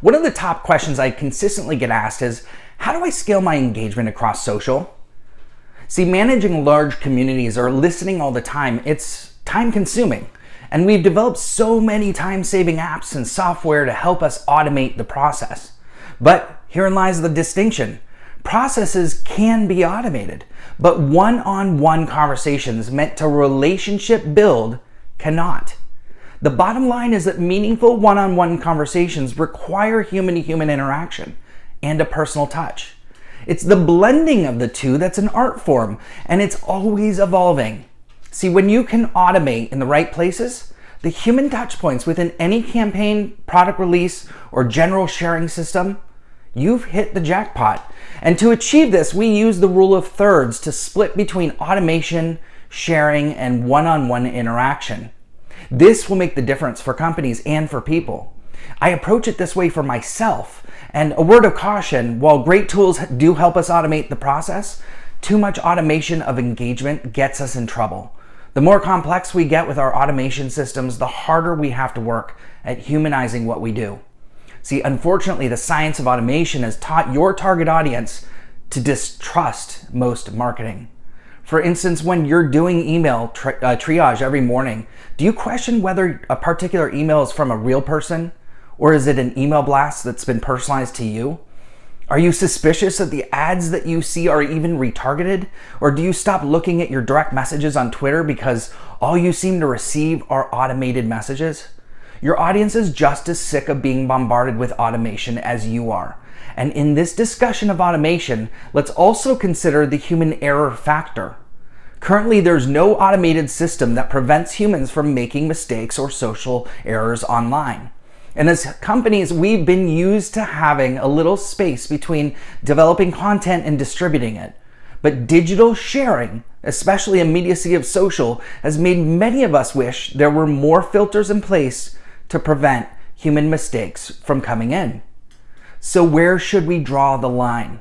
One of the top questions I consistently get asked is, how do I scale my engagement across social? See, managing large communities or listening all the time, it's time consuming. And we've developed so many time-saving apps and software to help us automate the process. But herein lies the distinction. Processes can be automated, but one-on-one -on -one conversations meant to relationship build cannot. The bottom line is that meaningful one-on-one -on -one conversations require human-to-human -human interaction and a personal touch. It's the blending of the two that's an art form, and it's always evolving. See, when you can automate in the right places, the human touch points within any campaign, product release, or general sharing system, you've hit the jackpot. And to achieve this, we use the rule of thirds to split between automation, sharing, and one-on-one -on -one interaction. This will make the difference for companies and for people. I approach it this way for myself. And a word of caution, while great tools do help us automate the process, too much automation of engagement gets us in trouble. The more complex we get with our automation systems, the harder we have to work at humanizing what we do. See, unfortunately, the science of automation has taught your target audience to distrust most marketing. For instance, when you're doing email tri uh, triage every morning, do you question whether a particular email is from a real person or is it an email blast that's been personalized to you? Are you suspicious that the ads that you see are even retargeted? Or do you stop looking at your direct messages on Twitter because all you seem to receive are automated messages? Your audience is just as sick of being bombarded with automation as you are. And in this discussion of automation, let's also consider the human error factor. Currently, there's no automated system that prevents humans from making mistakes or social errors online. And as companies, we've been used to having a little space between developing content and distributing it. But digital sharing, especially immediacy of social, has made many of us wish there were more filters in place to prevent human mistakes from coming in. So where should we draw the line?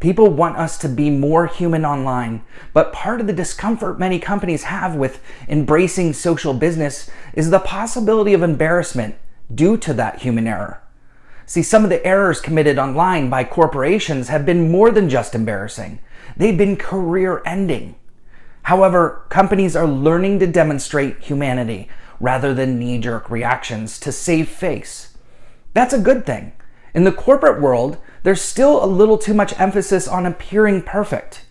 People want us to be more human online, but part of the discomfort many companies have with embracing social business is the possibility of embarrassment due to that human error. See, some of the errors committed online by corporations have been more than just embarrassing. They've been career ending. However, companies are learning to demonstrate humanity rather than knee-jerk reactions to save face. That's a good thing. In the corporate world, there's still a little too much emphasis on appearing perfect.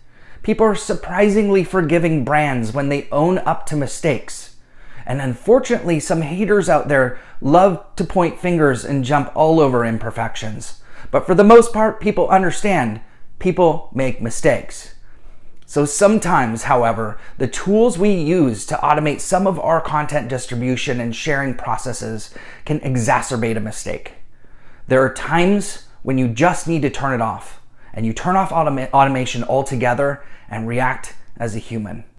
People are surprisingly forgiving brands when they own up to mistakes. And unfortunately, some haters out there love to point fingers and jump all over imperfections. But for the most part, people understand people make mistakes. So sometimes, however, the tools we use to automate some of our content distribution and sharing processes can exacerbate a mistake. There are times when you just need to turn it off and you turn off automa automation altogether and react as a human.